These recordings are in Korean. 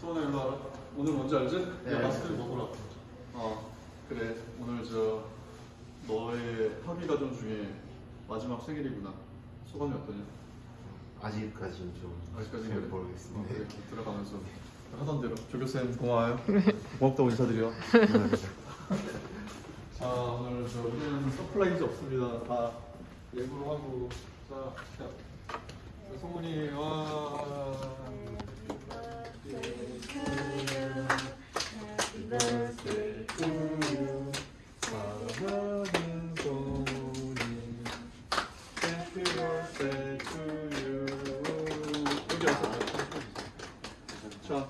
소원아 일로 와라. 오늘 뭔지 알지? 네, 야, 마스크 알겠습니다. 먹으라. 어 그래 오늘 저 너의 합의 과정 중에 마지막 생일이구나. 소감이 어떠냐? 아직까지는 좀 아직까지는 잘 그래. 모르겠습니다. 어, 그래 들어가면서 하던 대로 조교쌤 고마워요. 고맙다고 인사드려. 자 오늘 저 우리는 서프라이즈 없습니다. 다 예고로 하고 자, 자, 자 성훈이 와. 자. 야,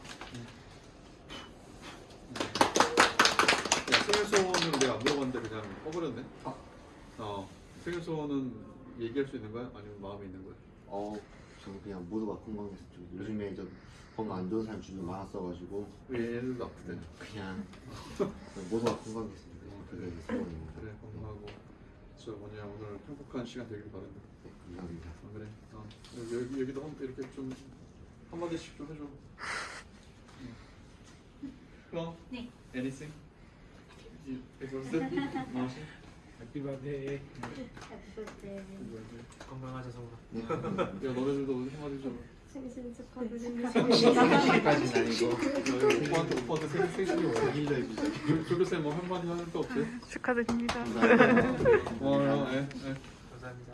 생일 소원은 내가 안 물어봤는데 그냥 꺼버렸네. 어, 생일 소원은 얘기할 수 있는 거야? 아니면 마음에 있는 거야? 어, 저는 그냥 모두가 건강해서 좀 요즘에 좀 건강 안 좋은 사람 주변에 많았어가지고 왜 얘들도 아프대? 그냥 모두가 건강했으면 좋겠어 저 뭐냐 오늘 행복한 시간 되길 바란다. 네, 감사합니다. 아, 그래. 어, 여기 여기도 한, 이렇게 좀 한마디씩 좀 해줘. 형? 네. Anything? You exhausted? 마시? 해피 버스데이 Happy birthday. 건강하자 성훈아 네. 야 너네들도 한마디 좀. 생신 축하드립니다. 생일까지는 아니고 오빠한테 오빠한테 생일 생신이? 생일날 조교쌤 뭐 한마디 하는 거 없어요? 축하드립니다. 고마워요. 예, 예. 감사합니다